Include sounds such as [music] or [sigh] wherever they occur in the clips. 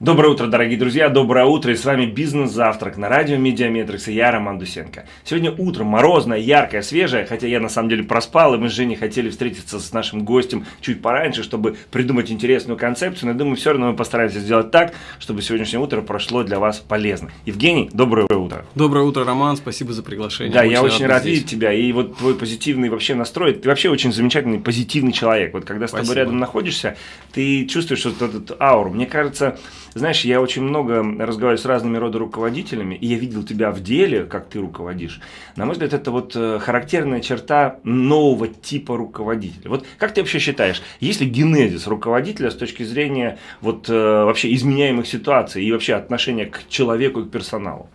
Доброе утро, дорогие друзья, доброе утро, и с вами «Бизнес-завтрак» на радио Mediametrics, и я Роман Дусенко. Сегодня утром морозное, яркое, свежее, хотя я на самом деле проспал, и мы с Женей хотели встретиться с нашим гостем чуть пораньше, чтобы придумать интересную концепцию, но я думаю, все равно мы постараемся сделать так, чтобы сегодняшнее утро прошло для вас полезно. Евгений, доброе утро. Доброе утро, Роман, спасибо за приглашение. Да, очень я очень рад здесь. видеть тебя, и вот твой позитивный вообще настрой, ты вообще очень замечательный, позитивный человек. Вот когда с спасибо. тобой рядом находишься, ты чувствуешь вот этот ауру. Мне кажется, знаешь, я очень много разговариваю с разными рода руководителями, и я видел тебя в деле, как ты руководишь. На мой взгляд, это вот э, характерная черта нового типа руководителя. Вот как ты вообще считаешь, есть ли генезис руководителя с точки зрения вот э, вообще изменяемых ситуаций и вообще отношения к человеку и к персоналу?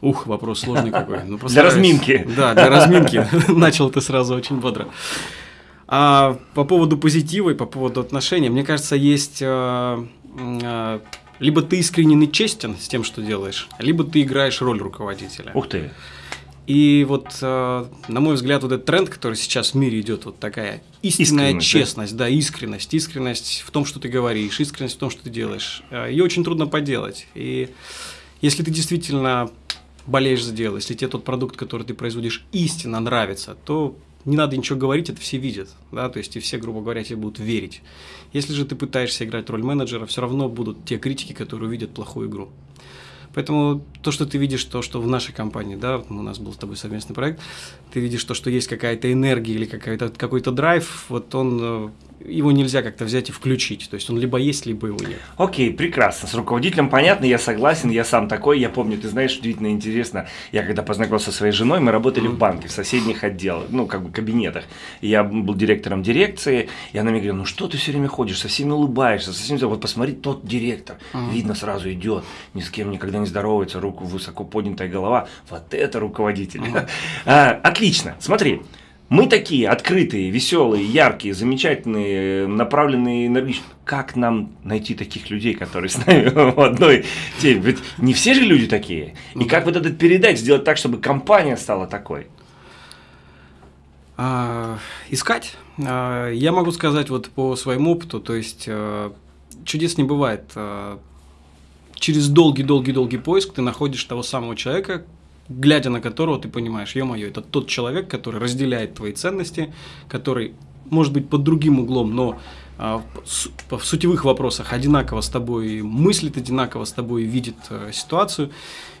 Ух, вопрос сложный какой. Ну, для разминки. Да, для разминки. [laughs] Начал ты сразу очень бодро. А по поводу позитива и по поводу отношений, мне кажется, есть э, либо ты искренен и честен с тем, что делаешь, либо ты играешь роль руководителя. Ух ты! И вот, а, на мой взгляд, вот этот тренд, который сейчас в мире идет, вот такая истинная искренность, честность, да? да, искренность, искренность в том, что ты говоришь, искренность в том, что ты делаешь. А, Ее очень трудно поделать. И если ты действительно болеешь за дело, если тебе тот продукт, который ты производишь, истинно нравится, то не надо ничего говорить, это все видят, да, то есть и все, грубо говоря, тебе будут верить. Если же ты пытаешься играть роль менеджера, все равно будут те критики, которые увидят плохую игру. Поэтому то, что ты видишь, то, что в нашей компании, да, у нас был с тобой совместный проект, ты видишь то, что есть какая-то энергия или какой-то какой драйв, вот он э, его нельзя как-то взять и включить. То есть он либо есть, либо его нет. Окей, прекрасно. С руководителем понятно, я согласен, я сам такой. Я помню, ты знаешь, удивительно интересно, я когда познакомился со своей женой, мы работали mm-hmm. в банке, в соседних отделах, ну, как бы кабинетах. Я был директором дирекции, и она мне говорила, ну что ты все время ходишь, со всеми улыбаешься, со всеми, вот посмотри, тот директор, mm-hmm. видно сразу идет, ни с кем никогда не здоровается, руку высоко поднятая голова, вот это руководитель. [laughs] А, отлично, смотри, мы такие открытые, веселые, яркие, замечательные, направленные энергичные. Как нам найти таких людей, которые с нами [laughs] в одной теме? Ведь не все же люди такие. И как вот этот передать, сделать так, чтобы компания стала такой? А, искать. А, я могу сказать вот по своему опыту, то есть а, чудес не бывает. Через долгий-долгий-долгий поиск ты находишь того самого человека, глядя на которого ты понимаешь, ё-моё, это тот человек, который разделяет твои ценности, который, может быть, под другим углом, но а, в сутевых вопросах одинаково с тобой мыслит, одинаково с тобой видит а, ситуацию,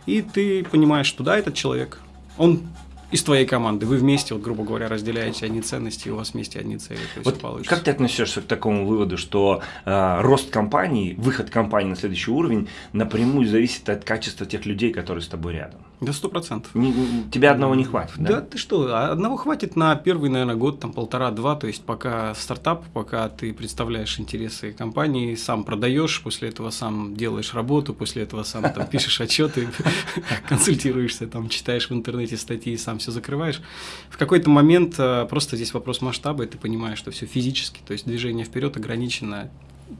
и ты понимаешь, что да, этот человек, он из твоей команды. Вы вместе, вот, грубо говоря, разделяете одни ценности, и у вас вместе одни цели. Вот как ты относишься к такому выводу, что э, рост компании, выход компании на следующий уровень напрямую зависит от качества тех людей, которые с тобой рядом? Да, сто процентов. Тебя одного не хватит, да? Да, ты что, одного хватит на первый, наверное, год, там полтора-два, то есть пока стартап, пока ты представляешь интересы компании, сам продаешь, после этого сам делаешь работу, после этого сам там [laughs] пишешь отчеты, консультируешься, там читаешь в интернете статьи, сам все закрываешь. В какой-то момент э, просто здесь вопрос масштаба, и ты понимаешь, что все физически, то есть движение вперед ограничено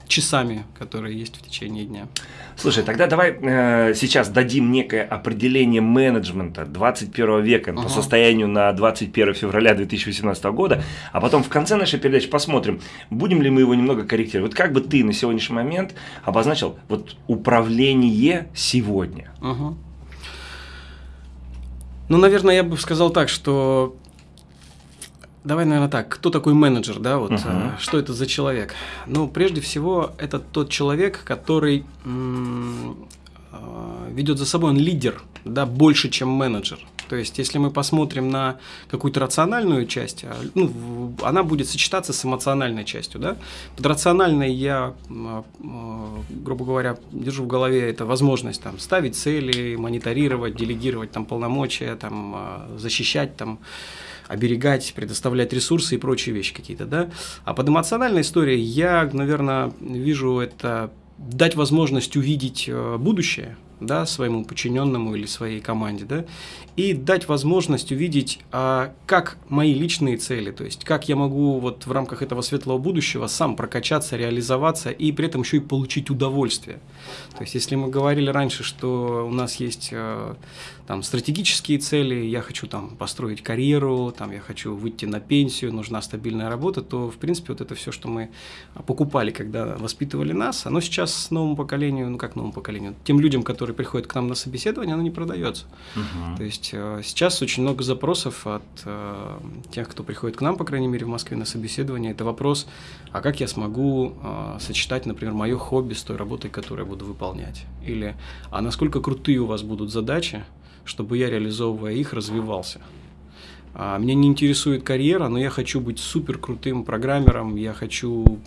часами, которые есть в течение дня. Слушай, тогда давай э, сейчас дадим некое определение менеджмента 21 века ага. по состоянию на 21 февраля 2018 года, а потом в конце нашей передачи посмотрим, будем ли мы его немного корректировать. Вот как бы ты на сегодняшний момент обозначил вот управление сегодня? Ага. Ну, наверное, я бы сказал так, что Давай, наверное, так. Кто такой менеджер, да? Вот uh-huh. что это за человек? Ну, прежде всего, это тот человек, который м- э, ведет за собой, он лидер, да, больше, чем менеджер. То есть, если мы посмотрим на какую-то рациональную часть, а, ну, она будет сочетаться с эмоциональной частью, да. Под рациональной я, грубо говоря, держу в голове это возможность там ставить цели, мониторировать, делегировать там полномочия, там защищать там оберегать, предоставлять ресурсы и прочие вещи какие-то, да. А под эмоциональной историей я, наверное, вижу это дать возможность увидеть э, будущее, да, своему подчиненному или своей команде, да, и дать возможность увидеть, а, как мои личные цели, то есть как я могу вот в рамках этого светлого будущего сам прокачаться, реализоваться и при этом еще и получить удовольствие. То есть если мы говорили раньше, что у нас есть э, там стратегические цели, я хочу там построить карьеру, там я хочу выйти на пенсию, нужна стабильная работа, то в принципе вот это все, что мы покупали, когда воспитывали нас, оно сейчас новому поколению, ну как новому поколению, тем людям, которые приходят к нам на собеседование, оно не продается. Угу. То есть э, сейчас очень много запросов от э, тех, кто приходит к нам, по крайней мере в Москве на собеседование, это вопрос, а как я смогу э, сочетать, например, мое хобби с той работой, которую я буду выполнять, или а насколько крутые у вас будут задачи, чтобы я, реализовывая их, развивался. А, меня не интересует карьера, но я хочу быть супер крутым программером, я хочу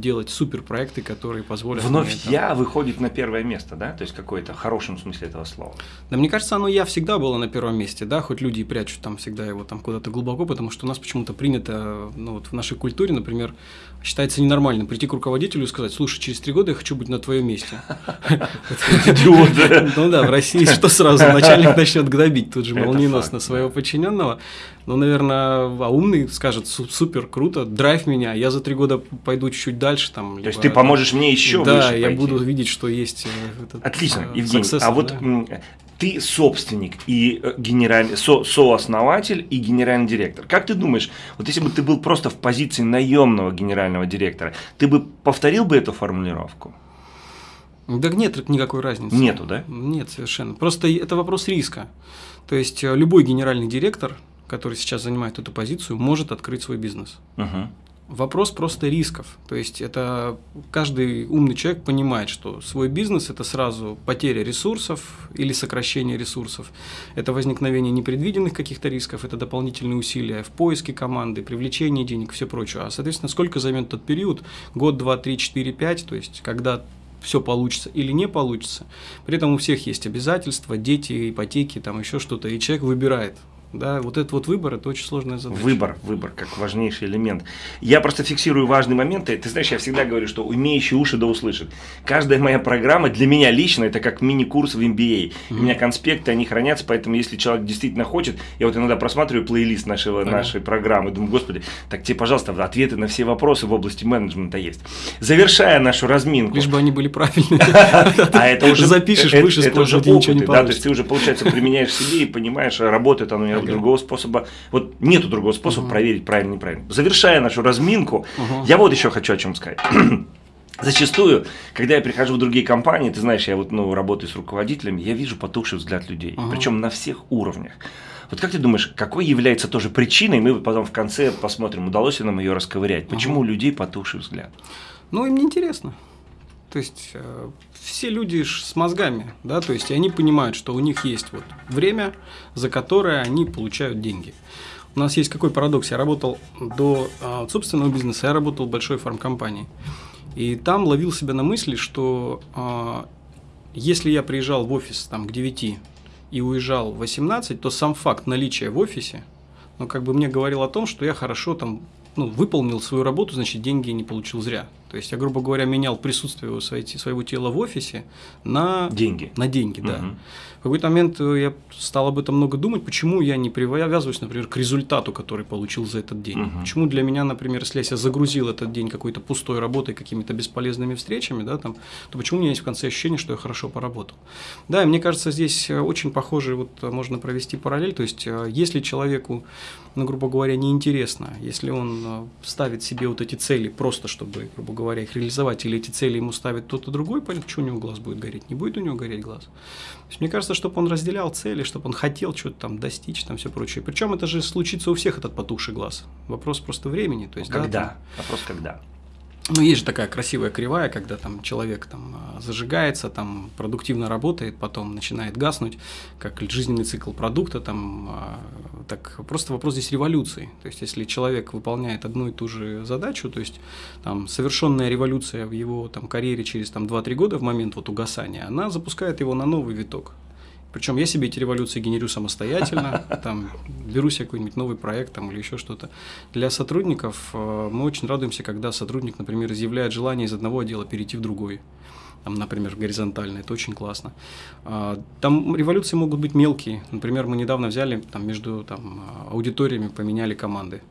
делать супер проекты, которые позволят. Вновь мне, там... я выходит на первое место, да? То есть какое-то в хорошем смысле этого слова. Да, мне кажется, оно я всегда было на первом месте, да, хоть люди и прячут там всегда его там куда-то глубоко, потому что у нас почему-то принято, ну вот в нашей культуре, например, считается ненормальным прийти к руководителю и сказать, слушай, через три года я хочу быть на твоем месте. Идиот. Ну да, в России что сразу, начальник начнет гнобить тут же молниеносно своего подчиненного. Ну, наверное, а умный скажет, супер, круто, драйв меня, я за три года пойду чуть-чуть дальше. Там, То есть ты поможешь мне еще да, выше Да, я буду видеть, что есть. Э, этот, Отлично, э, Евгений, а вот ты собственник и э, генеральный, со, сооснователь и генеральный директор. Как ты думаешь, вот если бы ты был просто в позиции наемного генерального директора, ты бы повторил бы эту формулировку? Да нет никакой разницы. Нету, да? Нет, совершенно. Просто это вопрос риска. То есть любой генеральный директор который сейчас занимает эту позицию, может открыть свой бизнес. Угу. Вопрос просто рисков. То есть это каждый умный человек понимает, что свой бизнес это сразу потеря ресурсов или сокращение ресурсов. Это возникновение непредвиденных каких-то рисков, это дополнительные усилия в поиске команды, привлечении денег, все прочее. А соответственно, сколько займет тот период? Год, два, три, четыре, пять. То есть когда все получится или не получится. При этом у всех есть обязательства, дети, ипотеки, там еще что-то, и человек выбирает, да, вот этот вот выбор – это очень сложная задача. Выбор, выбор, как важнейший элемент. Я просто фиксирую важные моменты. Ты знаешь, я всегда говорю, что умеющий уши да услышит. Каждая моя программа для меня лично – это как мини-курс в MBA. Mm-hmm. У меня конспекты, они хранятся, поэтому если человек действительно хочет, я вот иногда просматриваю плейлист нашего, ага. нашей программы, думаю, господи, так тебе, пожалуйста, ответы на все вопросы в области менеджмента есть. Завершая нашу разминку. Лишь бы они были правильные. [laughs] А это уже запишешь выше, это уже опыты, да, то есть ты уже, получается, применяешь себе и понимаешь, работает оно нет другого способа. Вот нету другого способа угу. проверить правильно неправильно. Завершая нашу разминку, угу. я вот еще хочу о чем сказать. [clears throat] Зачастую, когда я прихожу в другие компании, ты знаешь, я вот ну, работаю с руководителями, я вижу потухший взгляд людей, uh причем на всех уровнях. Вот как ты думаешь, какой является тоже причиной, мы потом в конце посмотрим, удалось ли нам ее расковырять, почему uh у людей потухший взгляд? Ну, им неинтересно. То есть э, все люди с мозгами, да, то есть они понимают, что у них есть вот время, за которое они получают деньги. У нас есть какой парадокс? Я работал до э, собственного бизнеса, я работал в большой фармкомпании. И там ловил себя на мысли, что э, если я приезжал в офис там, к 9 и уезжал в 18, то сам факт наличия в офисе, ну, как бы мне говорил о том, что я хорошо там ну, выполнил свою работу, значит, деньги не получил зря. То есть я, грубо говоря, менял присутствие своего тела в офисе на деньги. На деньги, да. Угу. В какой-то момент э, я стал об этом много думать, почему я не привязываюсь, например, к результату, который получил за этот день. Угу. Почему для меня, например, если я загрузил этот день какой-то пустой работой, какими-то бесполезными встречами, да, там, то почему у меня есть в конце ощущение, что я хорошо поработал. Да, и мне кажется, здесь э, очень похоже, вот э, можно провести параллель, то есть если человеку, ну, грубо говоря, неинтересно, если он ставит себе вот эти цели просто, чтобы, грубо говоря, их реализовать, или эти цели ему ставит кто-то другой, понятно, что у него глаз будет гореть, не будет у него гореть глаз. Есть, мне кажется, чтобы он разделял цели, чтобы он хотел что-то там достичь, там все прочее. Причем это же случится у всех этот потухший глаз. Вопрос просто времени. То есть, когда? Да, там... Вопрос когда? Ну, есть же такая красивая кривая, когда там человек там а, зажигается, там продуктивно работает, потом начинает гаснуть, как жизненный цикл продукта, там, а, так просто вопрос здесь революции. То есть, если человек выполняет одну и ту же задачу, то есть, там, совершенная революция в его там карьере через там 2-3 года в момент вот угасания, она запускает его на новый виток. Причем я себе эти революции генерю самостоятельно, [laughs] там, беру себе какой-нибудь новый проект там, или еще что-то. Для сотрудников э, мы очень радуемся, когда сотрудник, например, изъявляет желание из одного отдела перейти в другой. там, например, горизонтально, это очень классно. А, там революции могут быть мелкие. Например, мы недавно взяли там между там, аудиториями поменяли команды.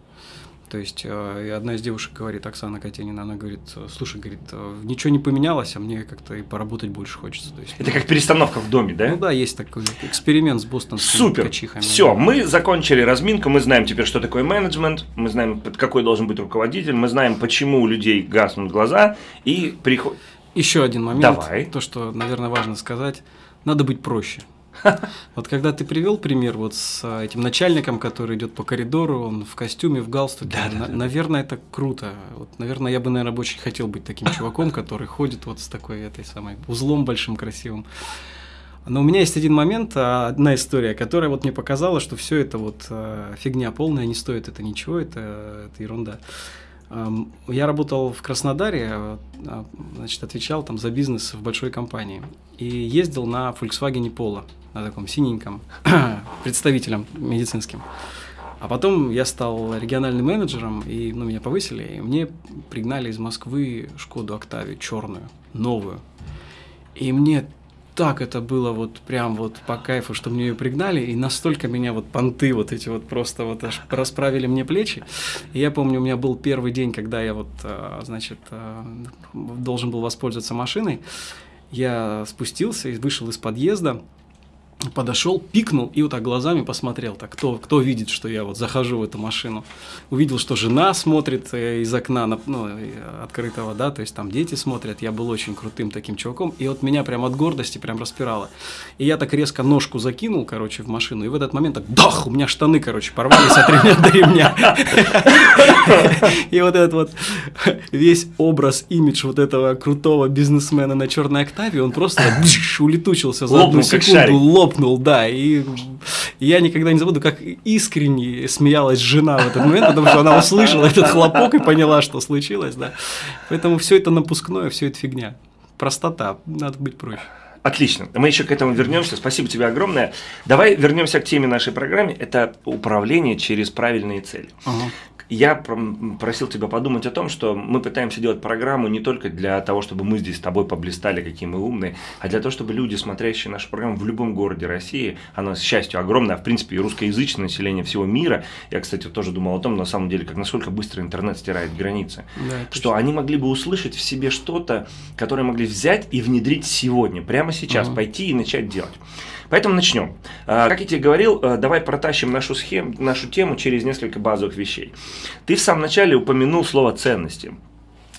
То есть э, одна из девушек говорит, Оксана Катенина, она говорит, слушай, говорит, э, ничего не поменялось, а мне как-то и поработать больше хочется. То есть, Это как перестановка в доме, да? Ну да, есть такой эксперимент с бостонскими Супер. качихами. Все, мы закончили разминку, мы знаем теперь, что такое менеджмент, мы знаем, какой должен быть руководитель, мы знаем, почему у людей гаснут глаза, и приходит... Еще один момент, Давай. то, что, наверное, важно сказать, надо быть проще. [laughs] Вот когда ты привел пример вот с а, этим начальником, который идет по коридору, он в костюме, в галстуке, Да, да, на- да. наверное, это круто. Вот, наверное, я бы, наверное, очень хотел быть таким чуваком, который ходит вот с такой этой самой узлом большим красивым. Но у меня есть один момент, а, одна история, которая вот мне показала, что все это вот а, фигня полная, не стоит это ничего, это, это ерунда. Я работал в Краснодаре, значит, отвечал там за бизнес в большой компании. И ездил на Volkswagen Polo, на таком синеньком, [clears throat] представителем медицинским. А потом я стал региональным менеджером, и ну, меня повысили, и мне пригнали из Москвы Шкоду Октавию черную, новую. И мне так это было вот прям вот по кайфу, что мне ее пригнали, и настолько меня вот понты вот эти вот просто вот аж расправили мне плечи. И я помню, у меня был первый день, когда я вот, а, значит, а, должен был воспользоваться машиной. Я спустился и вышел из подъезда, подошел, пикнул и вот так глазами посмотрел, так кто, кто видит, что я вот захожу в эту машину. Увидел, что жена смотрит э, из окна на- ну, э, открытого, да, то есть там дети смотрят. Я был очень крутым таким чуваком, и вот меня прям от гордости прям распирало. И я так резко ножку закинул, короче, в машину, и в этот момент так, дах, у меня штаны, короче, порвались от ремня до ремня. И вот этот вот весь образ, имидж вот этого крутого бизнесмена на черной октаве, он просто улетучился за одну секунду, шарик. Лопнул, да. И я никогда не забуду, как искренне смеялась жена в этот момент, потому что она услышала этот хлопок и поняла, что случилось, да. Поэтому все это напускное, все это фигня. Простота, надо быть проще. Отлично. Мы еще к этому вернемся. Спасибо тебе огромное. Давай вернемся к теме нашей программы. Это управление через правильные цели. Я пром- просил тебя подумать о том, что мы пытаемся делать программу не только для того, чтобы мы здесь с тобой поблистали, какие мы умные, а для того, чтобы люди, смотрящие нашу программу в любом городе России, она, с счастью, огромная, а в принципе, и русскоязычное население всего мира, я, кстати, тоже думал о том, на самом деле, как насколько быстро интернет стирает границы, Да, что они могли бы услышать в себе что-то, которое могли взять и внедрить сегодня, прямо сейчас, Мгм. пойти и начать делать. Поэтому начнем. А, Как я тебе говорил, а, давай протащим нашу схему, нашу тему через несколько базовых вещей. Ты в самом начале упомянул слово ценности.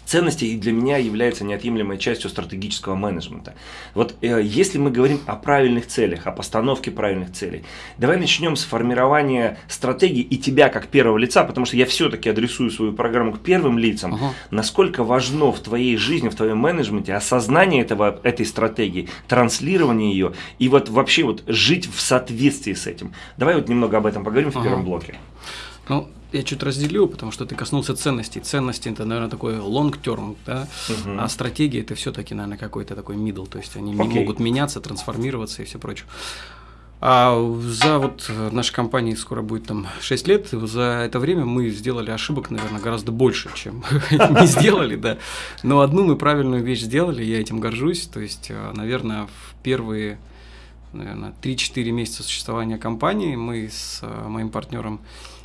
Ценности и для меня являются неотъемлемой частью стратегического менеджмента. Вот э, если мы говорим о правильных целях, о постановке правильных целей, давай начнем с формирования стратегии и тебя как первого лица, потому что я все-таки адресую свою программу к первым лицам. Ага. Насколько важно в твоей жизни, в твоем менеджменте осознание этого, этой стратегии, транслирование ее и вот вообще вот жить в соответствии с этим. Давай вот немного об этом поговорим в Ага. первом блоке. Ну, я чуть разделю, потому что ты коснулся ценностей. Ценности это, наверное, такой long term, да, Мгм. а стратегия это все-таки, наверное, какой-то такой middle, то есть они Окей. могут меняться, трансформироваться и все прочее. А за вот э, нашей компании скоро будет там 6 лет, за это время мы сделали ошибок, наверное, гораздо больше, чем [laughs] не сделали, да. Но одну мы правильную вещь сделали, я этим горжусь. То есть, э, наверное, в первые наверное, 3-4 месяца существования компании мы с э, моим партнером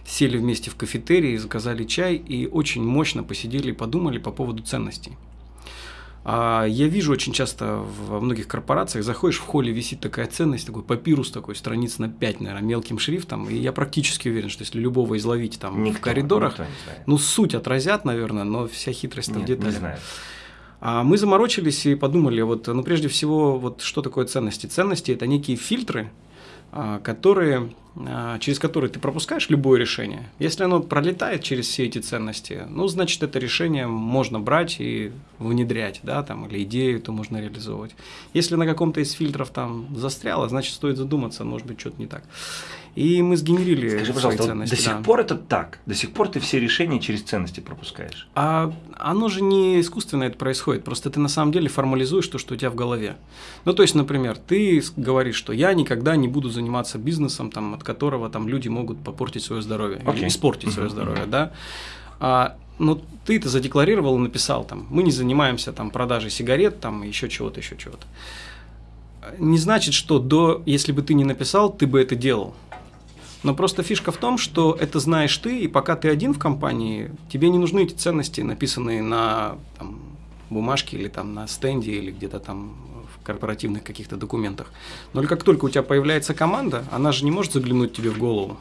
сели вместе в кафетерии, заказали чай и очень мощно посидели и подумали по поводу ценностей. А я вижу очень часто во многих корпорациях, заходишь в холле, висит такая ценность, такой папирус такой, страниц на 5, наверное, мелким шрифтом, и я практически уверен, что если любого изловить там Никто, в коридорах, ну суть отразят, наверное, но вся хитрость не знаю. А мы заморочились и подумали, вот, ну, прежде всего, вот что такое ценности? Ценности – это некие фильтры, а, которые, через которые ты пропускаешь любое решение. Если оно пролетает через все эти ценности, ну, значит, это решение можно брать и внедрять, да, там, или идею то можно реализовывать. Если на каком-то из фильтров там застряло, значит, стоит задуматься, может быть, что-то не так. И мы сгенерили Скажи, свои пожалуйста, вот ценности. до сих да. пор это так? До сих пор ты все решения через ценности пропускаешь? А оно же не искусственно это происходит, просто ты на самом деле формализуешь то, что у тебя в голове. Ну, то есть, например, ты говоришь, что я никогда не буду заниматься бизнесом, там, от которого там люди могут попортить свое здоровье, или Окей. испортить свое Мгм, здоровье, мгм. да. А ну, ты это задекларировал и написал там, мы не занимаемся там продажей сигарет, там еще чего-то, еще чего-то. Не значит, что до, если бы ты не написал, ты бы это делал. Но просто фишка в том, что это знаешь ты, и пока ты один в компании, тебе не нужны эти ценности, написанные на там, бумажке или там на стенде или где-то там в корпоративных каких-то документах. Но как только у тебя появляется команда, она же не может заглянуть тебе в голову.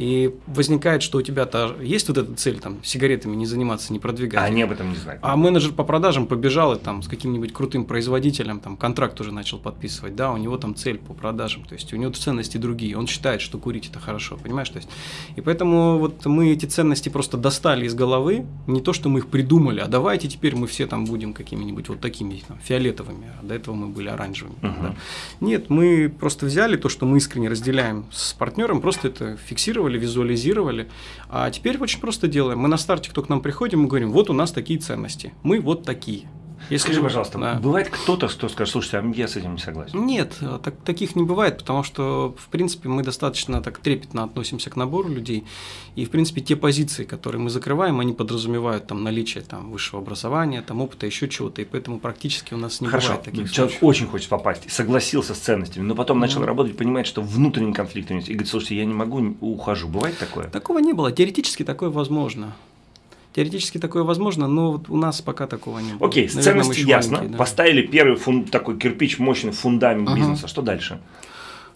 И возникает, что у тебя-то есть вот эта цель, там, сигаретами не заниматься, не продвигать. А они об этом не знают. А менеджер по продажам побежал и там с каким-нибудь крутым производителем, там, контракт уже начал подписывать, да, у него там цель по продажам, то есть у него ценности другие, он считает, что курить это хорошо, понимаешь, то есть, и поэтому вот мы эти ценности просто достали из головы, не то, что мы их придумали, а давайте теперь мы все там будем какими-нибудь вот такими там, фиолетовыми, а до этого мы были оранжевыми. Угу. Да. Нет, мы просто взяли то, что мы искренне разделяем с партнером, просто это фиксировали, планировали, визуализировали. А теперь очень просто делаем. Мы на старте, кто к нам приходим, мы говорим, вот у нас такие ценности, мы вот такие. Если Скажи, пожалуйста, да. бывает кто-то, кто скажет, слушайте, а я с этим не согласен? Нет, так, таких не бывает, потому что, в принципе, мы достаточно так трепетно относимся к набору людей, и, в принципе, те позиции, которые мы закрываем, они подразумевают там наличие там, высшего образования, там, опыта, еще чего-то, и поэтому практически у нас не Хорошо. бывает таких Человек случаев. очень хочет попасть, согласился с ценностями, но потом mm-hmm. начал работать, понимает, что внутренний конфликт есть, и говорит, слушайте, я не могу, ухожу. Бывает такое? Такого не было. Теоретически такое возможно. Теоретически такое возможно, но вот у нас пока такого не было. Окей, с ценности ясно. Да. Поставили первый фун, такой кирпич, мощный фундамент uh-huh. бизнеса. Что дальше?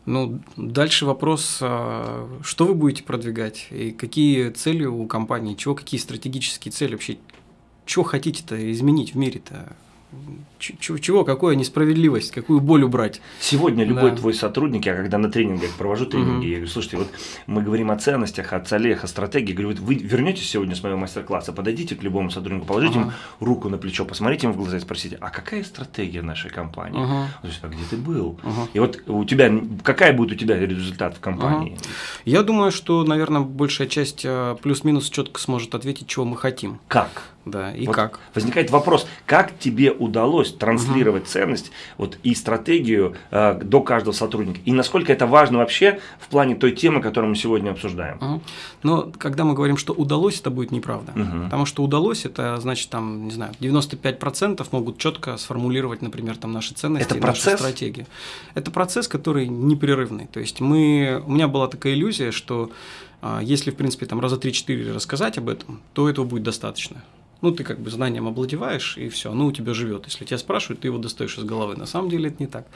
Ну, дальше вопрос, а, что вы будете продвигать и какие цели у компании, чего, какие стратегические цели вообще, что хотите-то изменить в мире-то? Чего, какая несправедливость, какую боль убрать. Сегодня любой да. твой сотрудник, я когда на тренингах провожу тренинги, угу. я говорю, слушайте, вот мы говорим о ценностях, о целях, о стратегии, говорю, вот вы вернетесь сегодня с моего мастер-класса, подойдите к любому сотруднику, положите ага. ему руку на плечо, посмотрите ему в глаза и спросите, а какая стратегия нашей компании? Ага. Он говорит, а где ты был? Ага. И вот у тебя, какая будет у тебя результат в компании? Ага. Я думаю, что, наверное, большая часть э, плюс-минус четко сможет ответить, чего мы хотим. Как? Да, и вот как? Возникает вопрос, как тебе удалось транслировать угу. ценность вот, и стратегию э, до каждого сотрудника? И насколько это важно вообще в плане той темы, которую мы сегодня обсуждаем? Угу. Но когда мы говорим, что удалось, это будет неправда. Угу. Потому что удалось, это значит, там, не знаю, 95% могут четко сформулировать, например, там наши ценности это процесс? наши стратегии. Это процесс, который непрерывный. То есть мы, у меня была такая иллюзия, что э, если, в принципе, там раза 3-4 рассказать об этом, то этого будет достаточно ну, ты как бы знанием обладеваешь, и все, оно у тебя живет. Если тебя спрашивают, ты его достаешь из головы. На самом деле это не так.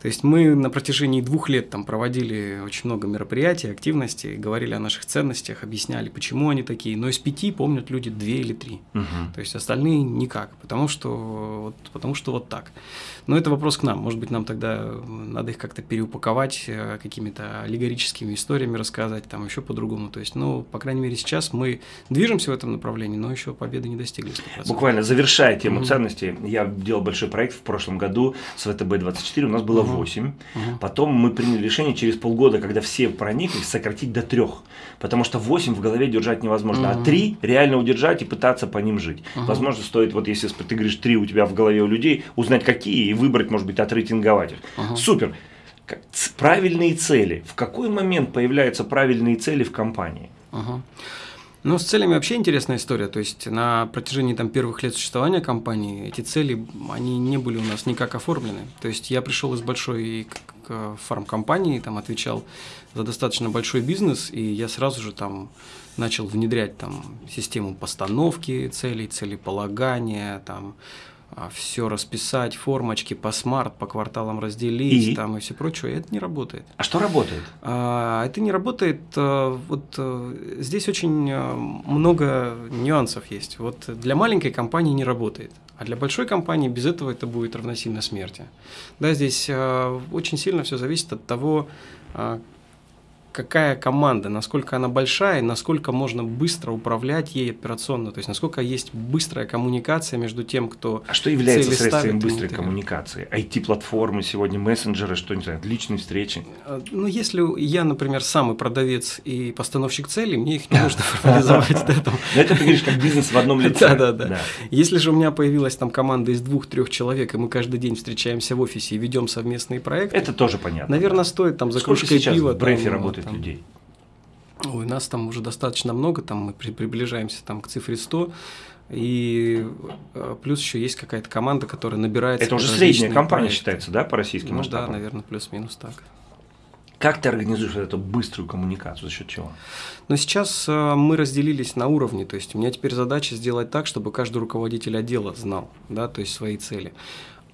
То есть мы на протяжении двух лет там проводили очень много мероприятий, активностей, говорили о наших ценностях, объясняли, почему они такие. Но из пяти помнят люди две или три. Угу. То есть остальные никак, потому что, вот, потому что вот так. Но это вопрос к нам. Может быть, нам тогда надо их как-то переупаковать, э, какими-то аллегорическими историями рассказать, там еще по-другому. То есть, ну, по крайней мере, сейчас мы движемся в этом направлении, но еще победы не достигли. 100%. Буквально завершая тему угу. ценностей, я делал большой проект в прошлом году с ВТБ-24, у нас было угу. 8. Угу. Потом мы приняли решение через полгода, когда все прониклись, сократить до 3. Потому что 8 в голове держать невозможно, угу. а 3 реально удержать и пытаться по ним жить. Угу. Возможно, стоит, вот если ты говоришь 3 у тебя в голове у людей, узнать какие и выбрать, может быть, отрейтинговать их. Угу. Супер. Правильные цели. В какой момент появляются правильные цели в компании? Угу. Ну, с целями вообще интересная история. То есть на протяжении там, первых лет существования компании эти цели, они не были у нас никак оформлены. То есть я пришел из большой фармкомпании, там отвечал за достаточно большой бизнес, и я сразу же там начал внедрять там систему постановки целей, целеполагания, там все расписать, формочки по смарт, по кварталам разделить и? там и все прочее, это не работает. А что работает? А, это не работает. А, вот а, здесь очень много нюансов есть. Вот для маленькой компании не работает. А для большой компании без этого это будет равносильно смерти. Да, здесь очень сильно все зависит от того, какая команда, насколько она большая, насколько можно быстро управлять ей операционно, то есть насколько есть быстрая коммуникация между тем, кто А что является средством быстрой коммуникации? IT-платформы сегодня, мессенджеры, что не знаю, личные встречи? А, ну, если я, например, самый продавец и постановщик целей, мне их не нужно формализовать. Это ты говоришь как бизнес в одном лице. Да, да, да. Если же у меня появилась там команда из двух-трех человек, и мы каждый день встречаемся в офисе и ведем совместные проекты. Это тоже понятно. Наверное, стоит там за кружкой пива. в Работает людей? Ой, нас там уже достаточно много, там мы при, приближаемся там, к цифре 100. И э, плюс еще есть какая-то команда, которая набирается. Это уже средняя компания проекты. считается, да, по российским ну, масштабам? да, наверное, плюс-минус так. Как ты организуешь эту быструю коммуникацию? За счет чего? Но сейчас э, мы разделились на уровни. То есть у меня теперь задача сделать так, чтобы каждый руководитель отдела знал, да, то есть свои цели.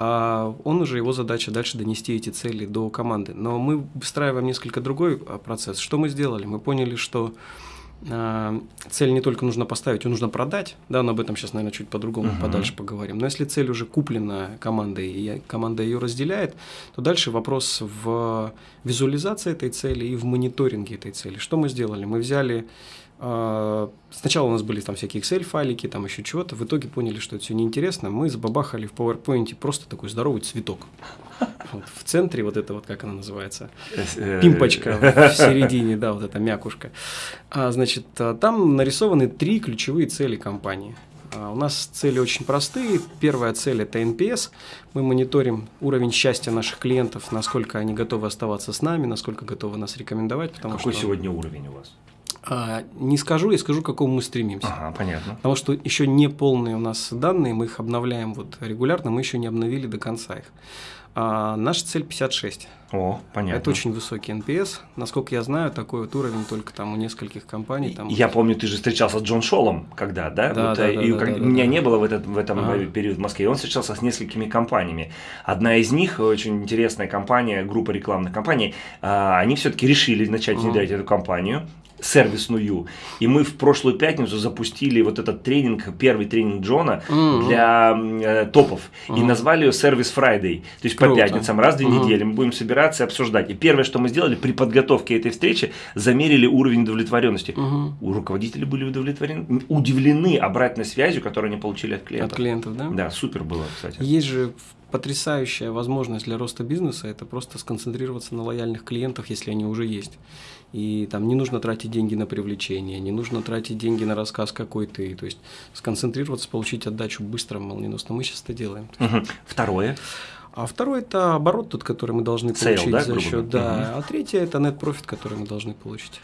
А он уже его задача дальше донести эти цели до команды. Но мы выстраиваем несколько другой а, процесс. Что мы сделали? Мы поняли, что а, цель не только нужно поставить, ее нужно продать, да, но об этом сейчас, наверное, чуть по-другому, uh-huh. подальше поговорим. Но если цель уже куплена командой, и команда ее разделяет, то дальше вопрос в визуализации этой цели и в мониторинге этой цели. Что мы сделали? Мы взяли Сначала у нас были там всякие Excel-файлики, там еще чего-то. В итоге поняли, что это все неинтересно. Мы забабахали в PowerPoint просто такой здоровый цветок. Вот, в центре вот это вот, как она называется, э, пимпочка в середине, да, вот эта мякушка. А, значит, а, там нарисованы три ключевые цели компании. А, у нас цели очень простые. Первая цель – это NPS. Мы мониторим уровень счастья наших клиентов, насколько они готовы оставаться с нами, насколько готовы нас рекомендовать. Потому Какой что... сегодня уровень у вас? А, не скажу, я скажу, к какому мы стремимся. Ага, понятно. Потому что еще не полные у нас данные, мы их обновляем вот регулярно, мы еще не обновили до конца их. А наша цель 56. О, понятно. Это очень высокий NPS. Насколько я знаю, такой вот уровень только там у нескольких компаний. Там я помню, ты же встречался с Джон Шолом, когда, да? Да, вот, да, и да, как... да, Меня да. не было в, этот, в этом ага. период в Москве. Он встречался с несколькими компаниями. Одна из них, очень интересная компания, группа рекламных компаний, а, они все-таки решили начать внедрять ага. эту компанию сервисную. И мы в прошлую пятницу запустили вот этот тренинг, первый тренинг Джона mm-hmm. для э, топов. Mm-hmm. И назвали ее Service Friday. То есть Круто. по пятницам, раз в две mm-hmm. недели мы будем собираться и обсуждать. И первое, что мы сделали при подготовке этой встречи, замерили уровень удовлетворенности. Mm-hmm. У руководителей были удовлетворены, удивлены обратной связью, которую они получили от клиентов. От клиентов, да? Да, супер было, кстати. Есть же потрясающая возможность для роста бизнеса – это просто сконцентрироваться на лояльных клиентах, если они уже есть. И там не нужно тратить деньги на привлечение, не нужно тратить деньги на рассказ, какой ты. То есть сконцентрироваться, получить отдачу быстро, молниеносно. Мы сейчас это делаем. Угу. Второе. А второй это оборот тот, который мы должны получить Sale, да, за счет, да. Угу. А третье это net profit, который мы должны получить.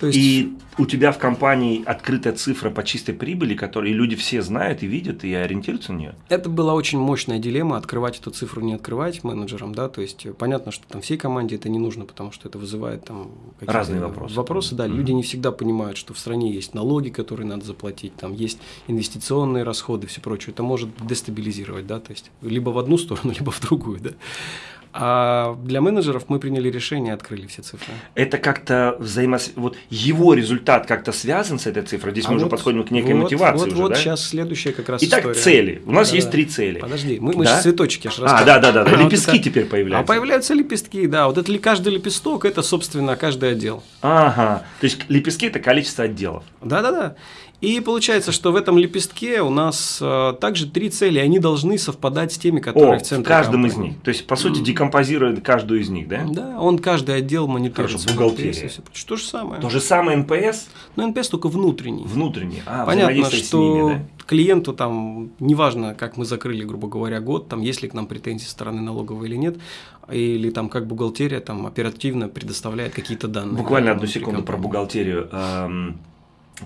То есть... И у тебя в компании открытая цифра по чистой прибыли, которую люди все знают и видят и ориентируются на нее? Это была очень мощная дилемма, открывать эту цифру, не открывать менеджерам, да, то есть понятно, что там всей команде это не нужно, потому что это вызывает там разные вопросы. Вопросы, да, mm-hmm. люди не всегда понимают, что в стране есть налоги, которые надо заплатить, там есть инвестиционные расходы, все прочее, это может дестабилизировать, да, то есть либо в одну сторону, [laughs] либо в другую, да. А для менеджеров мы приняли решение, открыли все цифры. Это как-то взаимос... Вот его результат как-то связан с этой цифрой? Здесь а мы вот, уже подходим к некой вот, мотивации вот, уже, вот да? сейчас следующая как раз Итак, история. цели. У нас да, есть да. три цели. Подожди, мы, мы да? же цветочки аж А, да-да-да, лепестки вот теперь появляются. А появляются лепестки, да. Вот это каждый лепесток, это, собственно, каждый отдел. Ага, то есть лепестки – это количество отделов. Да-да-да. И получается, что в этом лепестке у нас э, также три цели, они должны совпадать с теми, которые О, в центре. В каждом компании. из них. То есть, по сути, декомпозирует каждую из них, да? Да, он каждый отдел мониторит. Хорошо, бухгалтерия. То же самое. То же самое NPS? Ну, NPS только внутренний. Внутренний. А, Понятно, что ними, да? клиенту там, неважно, как мы закрыли, грубо говоря, год, там, есть ли к нам претензии со стороны налоговой или нет, или там как бухгалтерия там оперативно предоставляет какие-то данные. Буквально одну секунду про бухгалтерию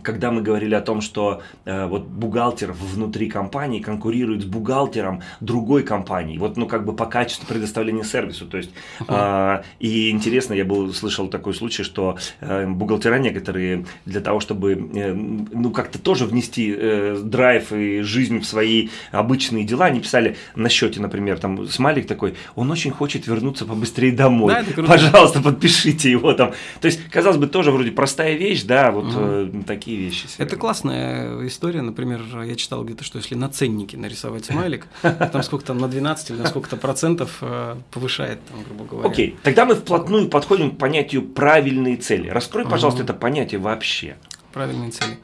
когда мы говорили о том, что э, вот бухгалтер внутри компании конкурирует с бухгалтером другой компании, вот ну как бы по качеству предоставления сервису, то есть э, и интересно, я был слышал такой случай, что э, бухгалтера некоторые для того, чтобы э, ну как-то тоже внести э, драйв и жизнь в свои обычные дела, они писали на счете, например, там смайлик такой, он очень хочет вернуться побыстрее домой, да, пожалуйста, подпишите его там, то есть казалось бы тоже вроде простая вещь, да, вот uh-huh. э, такие вещи. Это классная история. Например, я читал где-то, что если на ценнике нарисовать смайлик, [laughs] там сколько там на 12 или на сколько-то процентов э, повышает, там, грубо говоря. Окей, тогда мы вплотную подходим к понятию правильные цели. Раскрой, пожалуйста, это понятие вообще. Правильные цели.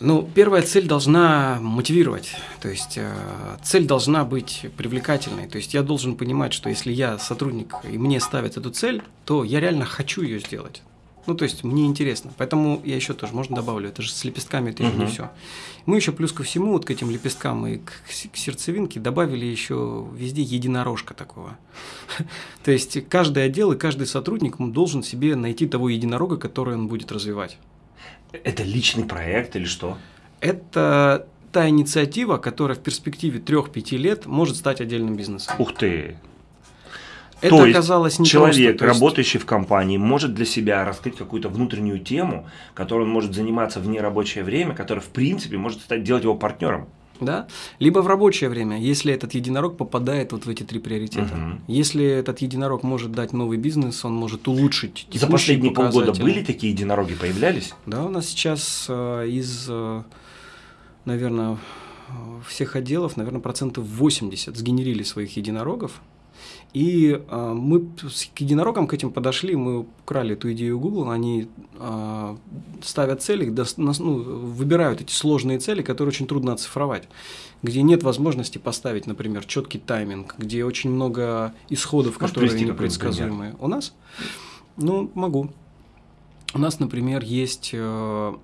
Ну, первая цель должна мотивировать, то есть э, цель должна быть привлекательной. То есть я должен понимать, что если я сотрудник и мне ставят эту цель, то я реально хочу ее сделать. Ну, то есть мне интересно. Поэтому я еще тоже, можно добавлю, это же с лепестками это еще не все. Мы еще плюс ко всему, вот к этим лепесткам и к, к сердцевинке добавили еще везде единорожка такого. [laughs] То есть каждый отдел и каждый сотрудник должен себе найти того единорога, который он будет развивать. Это личный проект или что? Это та инициатива, которая в перспективе 3-5 лет может стать отдельным бизнесом. Ух ты! Это То оказалось не человек, просто, работающий в компании, может для себя раскрыть какую-то внутреннюю тему, которой он может заниматься в нерабочее время, которая, в принципе, может стать делать его партнером. Да? Либо в рабочее время, если этот единорог попадает вот в эти три приоритета. Угу. Если этот единорог может дать новый бизнес, он может улучшить За последние полгода были такие единороги, появлялись? Да, у нас сейчас э, из, э, наверное, всех отделов, наверное, процентов 80 сгенерили своих единорогов. И э, мы к единорогам к этим подошли, мы украли эту идею Google, они э, ставят цели, до, ну, выбирают эти сложные цели, которые очень трудно оцифровать, где нет возможности поставить, например, четкий тайминг, где очень много исходов, Можешь которые непредсказуемые. У нас? Ну, могу. У нас, например, есть э,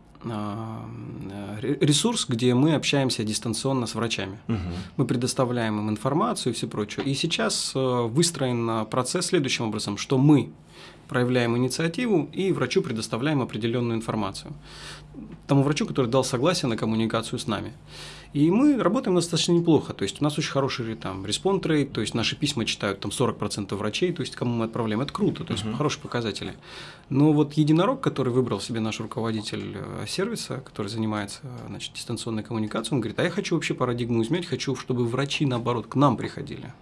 ресурс, где мы общаемся дистанционно с врачами. Угу. Мы предоставляем им информацию и все прочее. И сейчас э, выстроен процесс следующим образом, что мы проявляем инициативу и врачу предоставляем определенную информацию. Тому врачу, который дал согласие на коммуникацию с нами. И мы работаем достаточно неплохо. То есть у нас очень хороший там респонд рейт, то есть наши письма читают там 40% врачей, то есть кому мы отправляем. Это круто, то есть uh-huh. хорошие показатели. Но вот единорог, который выбрал себе наш руководитель э, сервиса, который занимается значит, дистанционной коммуникацией, он говорит, а я хочу вообще парадигму изменить, хочу, чтобы врачи, наоборот, к нам приходили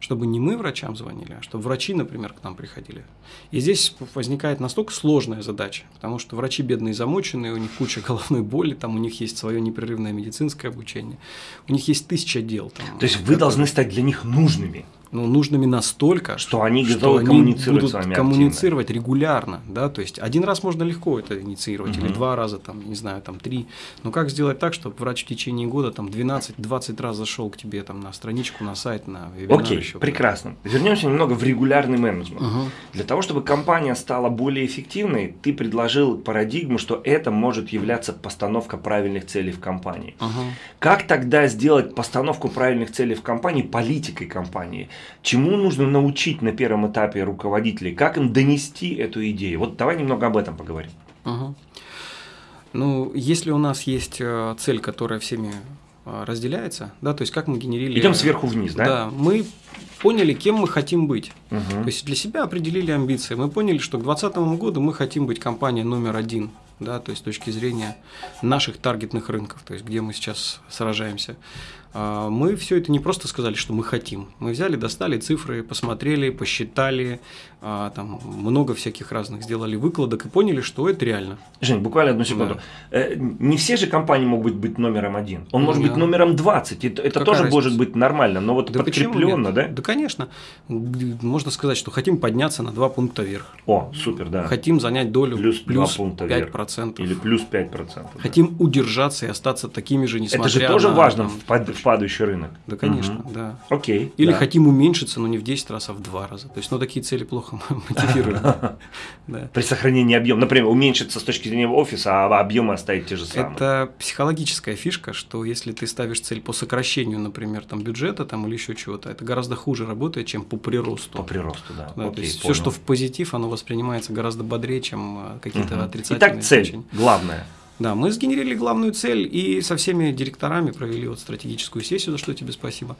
чтобы не мы врачам звонили, а чтобы врачи, например, к нам приходили. И здесь возникает настолько сложная задача, потому что врачи бедные замоченные, у них куча [laughs] головной боли, там у них есть свое непрерывное медицинское обучение, у них есть тысяча дел. Там, То есть вы должны стать для них нужными ну, нужными настолько, что они готовы что коммуницировать они будут с вами коммуницировать активно. регулярно, да, то есть один раз можно легко это инициировать, угу. или два раза, там, не знаю, там, три, но как сделать так, чтобы врач в течение года там 12-20 раз зашел к тебе там на страничку, на сайт, на вебинар Окей, еще, прекрасно. Вернемся немного в регулярный менеджмент. Угу. Для того, чтобы компания стала более эффективной, ты предложил парадигму, что это может являться постановка правильных целей в компании. Угу. Как тогда сделать постановку правильных целей в компании политикой компании? Чему нужно научить на первом этапе руководителей? Как им донести эту идею? Вот давай немного об этом поговорим. Угу. Ну, если у нас есть э, цель, которая всеми э, разделяется, да, то есть как мы генерили... Идем сверху вниз, да? Да, мы поняли, кем мы хотим быть. Угу. То есть для себя определили амбиции. Мы поняли, что к 2020 году мы хотим быть компанией номер один, да, то есть с точки зрения наших таргетных рынков, то есть где мы сейчас сражаемся. А, мы все это не просто сказали, что мы хотим. Мы взяли, достали цифры, посмотрели, посчитали, а, там много всяких разных сделали выкладок и поняли, что это реально. Жень, буквально одну секунду. Да. Э, не все же компании могут быть номером один. Он ну, может да. быть номером 20. Это, это тоже разница? может быть нормально, но вот да подкрепленно, да? Да, конечно. Можно сказать, что хотим подняться на 2 пункта вверх. О, супер, да. Хотим занять долю плюс, плюс 2 пункта 5%. Вверх. Или плюс 5%. Хотим да. удержаться и остаться такими же, несмотря на… Это же тоже на, важно там, в падающий рынок. Да, конечно, угу. да. Окей. Или да. хотим уменьшиться, но не в 10 раз, а в 2 раза. То есть, ну, такие цели плохо мотивируют. [laughs] При сохранении объема. Например, уменьшиться с точки зрения офиса, а объемы оставить те же самые. Это психологическая фишка, что если ты ставишь цель по сокращению, например, там, бюджета там, или еще чего-то, это гораздо хуже работает, чем по приросту. По приросту, да. да Окей, то есть, все, что в позитив, оно воспринимается гораздо бодрее, чем э, какие-то отрицательные Итак, цель главная. Да, мы сгенерили главную цель и со всеми директорами провели вот стратегическую сессию, за что тебе спасибо.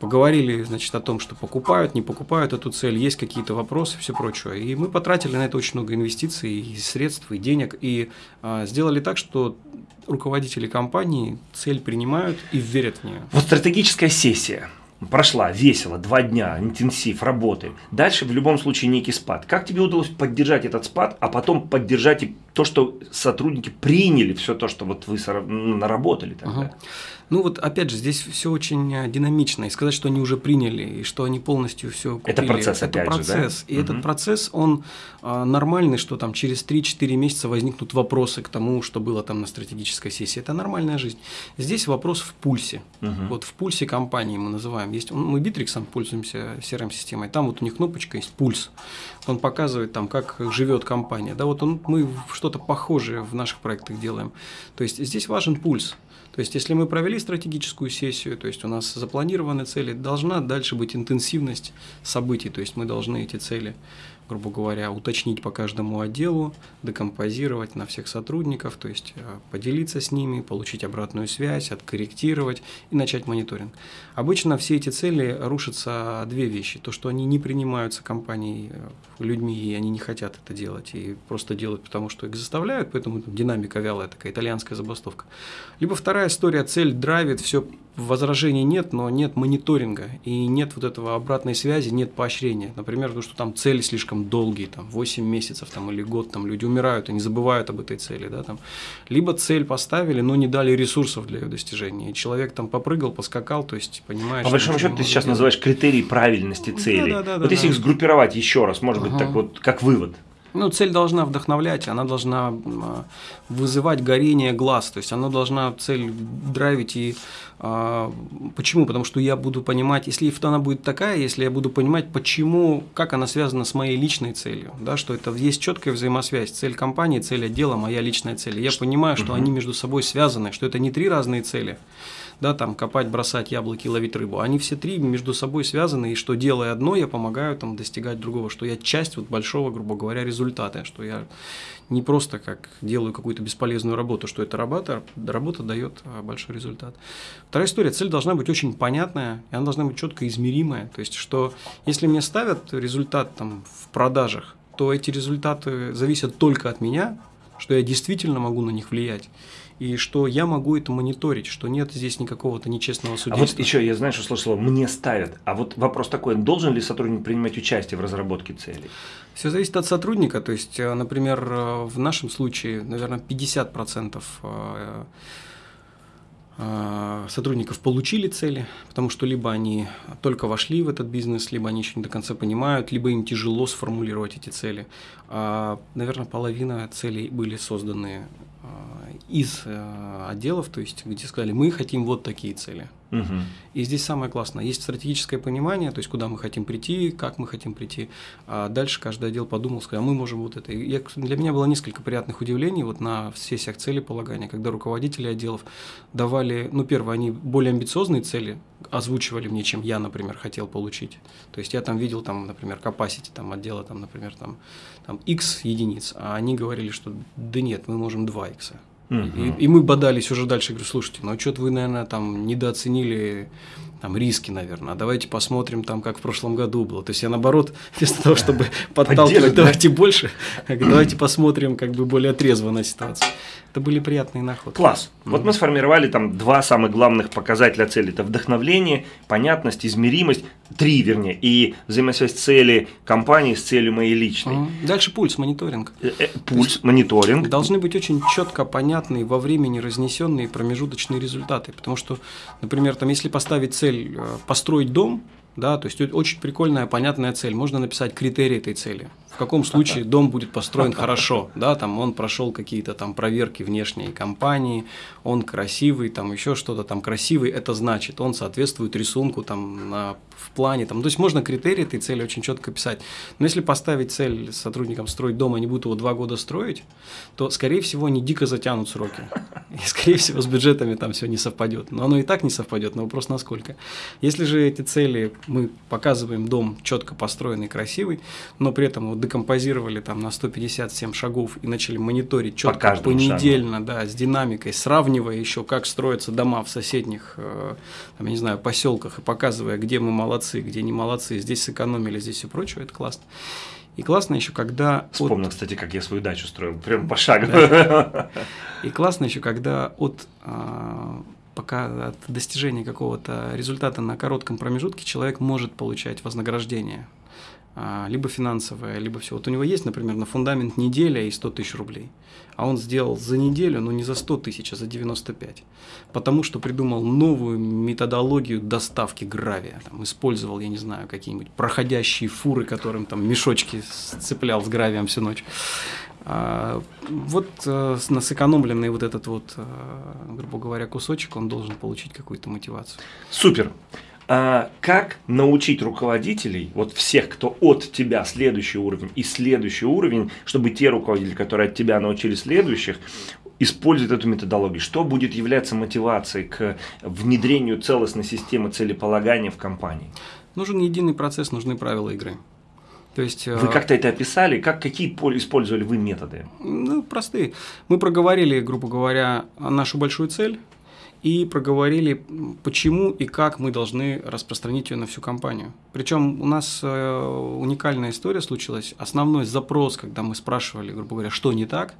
Поговорили, значит, о том, что покупают, не покупают эту цель, есть какие-то вопросы, все прочее. И мы потратили на это очень много инвестиций, и средств, и денег, и а, сделали так, что руководители компании цель принимают и верят в нее. Вот стратегическая сессия прошла весело, два дня, интенсив, работы. Дальше в любом случае некий спад. Как тебе удалось поддержать этот спад, а потом поддержать и то, что сотрудники приняли все то, что вот вы наработали тогда. Угу. Ну вот опять же, здесь все очень э, динамично. И сказать, что они уже приняли, и что они полностью все купили. Это процесс, это опять процесс. Же, да? И угу. этот процесс, он а, нормальный, что там через 3-4 месяца возникнут вопросы к тому, что было там на стратегической сессии. Это нормальная жизнь. Здесь вопрос в пульсе. Угу. Вот в пульсе компании мы называем. Есть, мы Битриксом пользуемся CRM-системой. Там вот у них кнопочка есть пульс. Он показывает там, как живет компания. Да, вот он, мы что-то похожее в наших проектах делаем. То есть здесь важен пульс. То есть, если мы провели стратегическую сессию, то есть у нас запланированы цели, должна дальше быть интенсивность событий, то есть мы должны эти цели грубо говоря, уточнить по каждому отделу, декомпозировать на всех сотрудников, то есть э, поделиться с ними, получить обратную связь, откорректировать и начать мониторинг. Обычно все эти цели рушатся две вещи. То, что они не принимаются компанией, э, людьми, и они не хотят это делать, и просто делают, потому что их заставляют, поэтому динамика вялая, такая итальянская забастовка. Либо вторая история, цель драйвит, все возражений нет, но нет мониторинга, и нет вот этого обратной связи, нет поощрения. Например, то, что там цели слишком долгие, там 8 месяцев там, или год, там люди умирают и не забывают об этой цели. Да, там. Либо цель поставили, но не дали ресурсов для ее достижения. И человек там попрыгал, поскакал, то есть понимаешь. По большому счету ты сейчас делать. называешь критерии правильности цели. Да, да, да, вот да, если да. их сгруппировать еще раз, может ага. быть, так вот, как вывод. Ну, цель должна вдохновлять, она должна вызывать горение глаз, то есть она должна цель драйвить и а, почему? Потому что я буду понимать, если она будет такая, если я буду понимать, почему, как она связана с моей личной целью, да, что это есть четкая взаимосвязь, цель компании, цель отдела, моя личная цель. Я понимаю, что они между собой связаны, что это не три разные цели, да, там копать, бросать яблоки, ловить рыбу. Они все три между собой связаны, и что делая одно, я помогаю там достигать другого, что я часть вот большого, грубо говоря, результата, что я не просто как делаю какую-то бесполезную работу, что эта работа, работа дает а, большой результат. Вторая история, цель должна быть очень понятная, и она должна быть четко измеримая. То есть, что если мне ставят результат там, в продажах, то эти результаты зависят только от меня, что я действительно могу на них влиять и что я могу это мониторить, что нет здесь никакого-то нечестного судейства. А вот еще я знаю, что слышал, мне ставят. А вот вопрос такой, должен ли сотрудник принимать участие в разработке целей? Все зависит от сотрудника. То есть, э, например, э, в нашем случае, наверное, 50% э, сотрудников получили цели, потому что либо они только вошли в этот бизнес, либо они еще не до конца понимают, либо им тяжело сформулировать эти цели. А, наверное, половина целей были созданы из э, отделов, то есть где сказали, мы хотим вот такие цели. Угу. И здесь самое классное, есть стратегическое понимание, то есть куда мы хотим прийти, как мы хотим прийти. А дальше каждый отдел подумал, сказал, а мы можем вот это. И я, для меня было несколько приятных удивлений вот на сессиях целеполагания, когда руководители отделов давали, ну первое, они более амбициозные цели озвучивали мне, чем я, например, хотел получить. То есть я там видел, там, например, capacity там, отдела, там, например, там, там x единиц, а они говорили, что да нет, мы можем 2 x. Угу. И, и мы бодались уже дальше, говорю, слушайте, ну что-то вы, наверное, там недооценили там риски, наверное. А давайте посмотрим там, как в прошлом году было. То есть я наоборот, [laughs] вместо того, чтобы [laughs] подталкивать, давайте больше, [laughs] давайте посмотрим как бы более трезво на ситуацию. Это были приятные находки. Класс. Mm-hmm. Вот мы сформировали там два самых главных показателя цели. Это вдохновление, понятность, измеримость. Три, вернее. И взаимосвязь цели компании с целью моей личной. Mm-hmm. Дальше пульс, мониторинг. Э, э, пульс, мониторинг. Должны быть очень четко понятные во времени разнесенные промежуточные результаты. Потому что, например, там, если поставить цель э, построить дом, да, то есть очень прикольная, понятная цель. Можно написать критерии этой цели. В каком случае дом будет построен [laughs] хорошо, да, там он прошел какие-то там проверки внешней компании, он красивый, там еще что-то там красивый, это значит, он соответствует рисунку там на, в плане, там, то есть можно критерии этой цели очень четко писать. Но если поставить цель сотрудникам строить дом, они будут его два года строить, то, скорее всего, они дико затянут сроки. И, скорее всего, с бюджетами там все не совпадет. Но оно и так не совпадет, но вопрос насколько. Если же эти цели мы показываем дом четко построенный, красивый, но при этом его декомпозировали там на 157 шагов и начали мониторить четко По понедельно, да, с динамикой, сравнивая еще, как строятся дома в соседних, э, там, я не знаю, поселках и показывая, где мы молодцы, где не молодцы, здесь сэкономили, здесь все прочее, это классно. И классно еще, когда... Вспомнил, от... кстати, как я свою дачу строил, прям по шагу. Да. [laughs] И классно еще, когда от а, пока от достижения какого-то результата на коротком промежутке человек может получать вознаграждение. А, либо финансовая, либо все. Вот у него есть, например, на фундамент неделя и 100 тысяч рублей. А он сделал за неделю, но не за 100 тысяч, а за 95. Потому что придумал новую методологию доставки гравия. Там, использовал, я не знаю, какие-нибудь проходящие фуры, которым там мешочки сцеплял с гравием всю ночь. А, вот э, на сэкономленный вот этот вот, э, грубо говоря, кусочек, он должен получить какую-то мотивацию. Супер. А как научить руководителей, вот всех, кто от тебя следующий уровень и следующий уровень, чтобы те руководители, которые от тебя научили следующих, используют эту методологию? Что будет являться мотивацией к внедрению целостной системы целеполагания в компании? Нужен единый процесс, нужны правила игры. То есть, вы э, как-то это описали, как, какие использовали вы методы? Ну, простые. Мы проговорили, грубо говоря, нашу большую цель и проговорили, почему и как мы должны распространить ее на всю компанию. Причем у нас э, уникальная история случилась. Основной запрос, когда мы спрашивали, грубо говоря, что не так,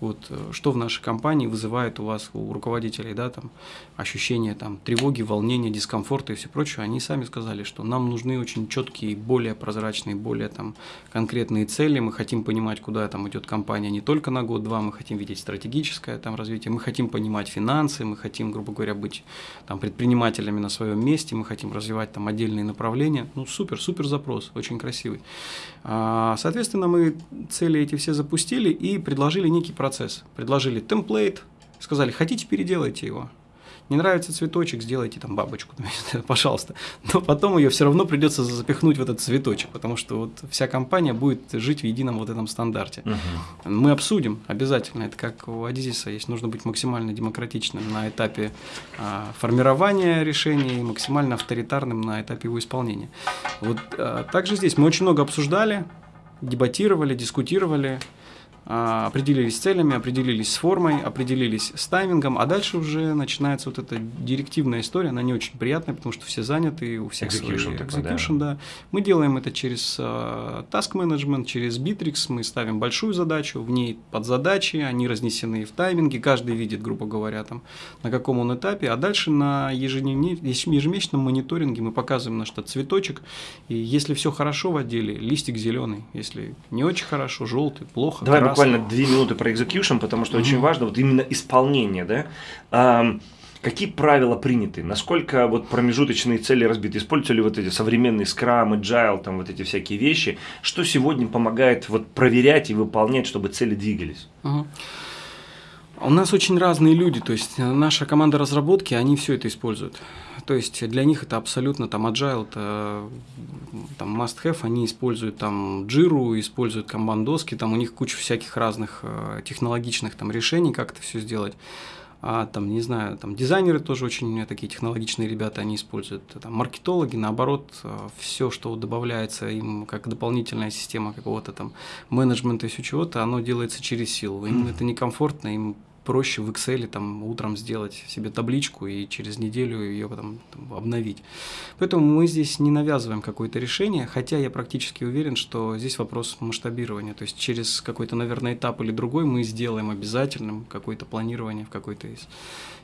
вот, э, что в нашей компании вызывает у вас, у руководителей, да, там, ощущение там, тревоги, волнения, дискомфорта и все прочее, они сами сказали, что нам нужны очень четкие, более прозрачные, более там, конкретные цели, мы хотим понимать, куда там идет компания не только на год-два, мы хотим видеть стратегическое там, развитие, мы хотим понимать финансы, мы хотим, грубо говоря, быть там, предпринимателями на своем месте, мы хотим развивать там, отдельные направления. Ну, супер, супер запрос, очень красивый. А, соответственно, мы цели эти все запустили и предложили некий процесс. Предложили темплейт, сказали, хотите, переделайте его. Не нравится цветочек, сделайте там бабочку, [laughs] пожалуйста. Но потом ее все равно придется запихнуть в этот цветочек, потому что вот вся компания будет жить в едином вот этом стандарте. Угу. Мы обсудим обязательно, это как у Адизиса есть, нужно быть максимально демократичным на этапе а, формирования решений и максимально авторитарным на этапе его исполнения. Вот а, также здесь мы очень много обсуждали, дебатировали, дискутировали. А, определились с целями, определились с формой, определились с таймингом, а дальше уже начинается вот эта директивная история, она не очень приятная, потому что все заняты, у всех execution, свои execution, да. да. Мы делаем это через uh, task management, через Bittrex, мы ставим большую задачу, в ней подзадачи, они разнесены в тайминге, каждый видит, грубо говоря, там, на каком он этапе, а дальше на ежемесячном мониторинге мы показываем наш этот цветочек, и если все хорошо в отделе, листик зеленый, если не очень хорошо, желтый, плохо, Давай буквально две минуты про execution, потому что угу. очень важно вот именно исполнение, да. А, какие правила приняты? Насколько вот промежуточные цели разбиты? Используются ли вот эти современные Scrum, Agile, там вот эти всякие вещи? Что сегодня помогает вот проверять и выполнять, чтобы цели двигались? Угу. У нас очень разные люди, то есть наша команда разработки, они все это используют. То есть для них это абсолютно там agile, это там must have, они используют там Jira, используют камбандоски, там у них куча всяких разных э, технологичных там решений, как это все сделать. А там, не знаю, там дизайнеры тоже очень такие технологичные ребята, они используют. Там маркетологи, наоборот, э, все, что добавляется им как дополнительная система какого-то там менеджмента и все чего-то, оно делается через силу. Им это некомфортно, им проще в Excel там утром сделать себе табличку и через неделю ее потом там, обновить. Поэтому мы здесь не навязываем какое-то решение, хотя я практически уверен, что здесь вопрос масштабирования. То есть через какой-то, наверное, этап или другой мы сделаем обязательным какое-то планирование в какой-то из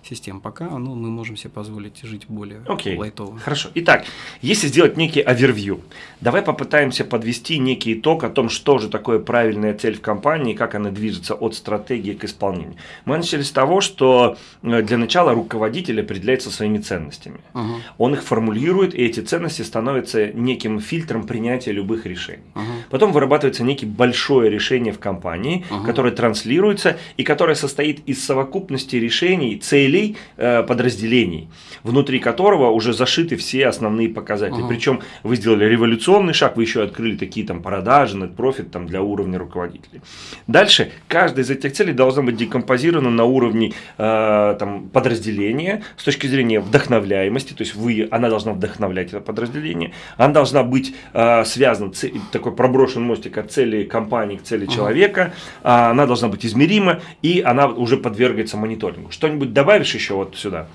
систем. Пока ну, мы можем себе позволить жить более okay. лайтово. Хорошо. Итак, если сделать некий овервью, давай попытаемся подвести некий итог о том, что же такое правильная цель в компании, как она движется от стратегии к исполнению. Мы начали с того, что э, для начала руководитель определяется своими ценностями. Uh-huh. Он их формулирует, и эти ценности становятся неким фильтром принятия любых решений. Uh-huh. Потом вырабатывается некий большое решение в компании, uh-huh. которое транслируется и которое состоит из совокупности решений, целей, целей э, подразделений, внутри которого уже зашиты все основные показатели. Ага. Причем вы сделали революционный шаг, вы еще открыли такие там продажи, профит там для уровня руководителей. Дальше каждая из этих целей должна быть декомпозирована на уровне э, там, подразделения с точки зрения вдохновляемости, то есть вы, она должна вдохновлять это подразделение, она должна быть э, связана, цель, такой проброшен мостик от цели компании к цели ага. человека, э, она должна быть измерима и она уже подвергается мониторингу. Что-нибудь добавить? Добавишь еще вот сюда?